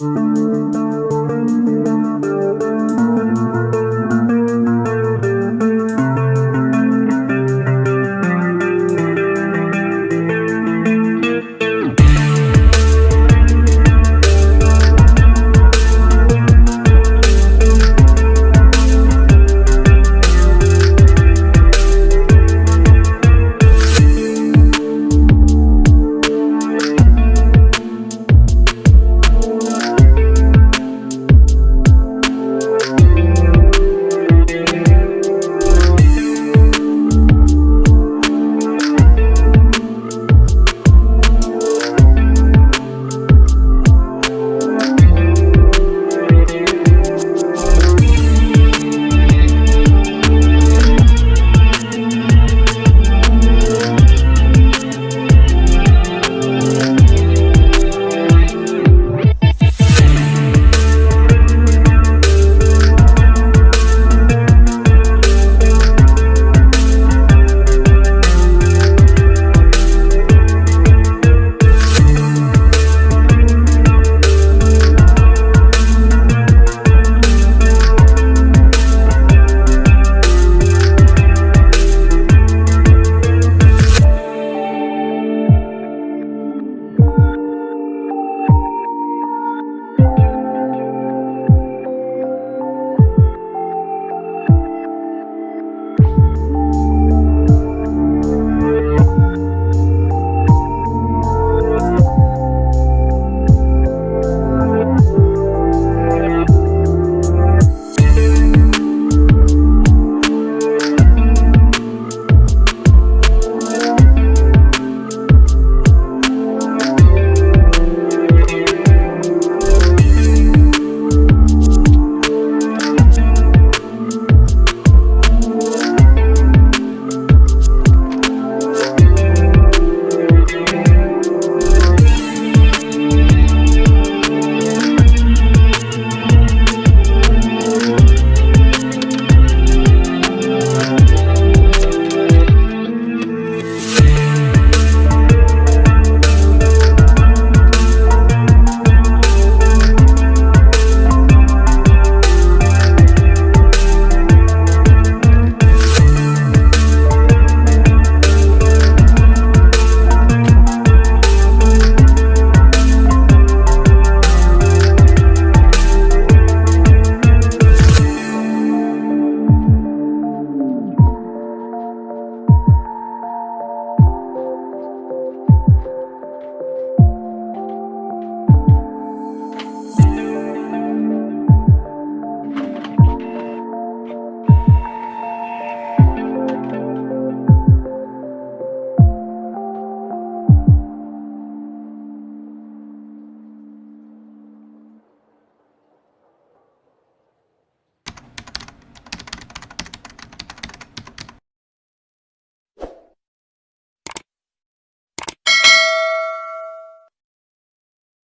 Música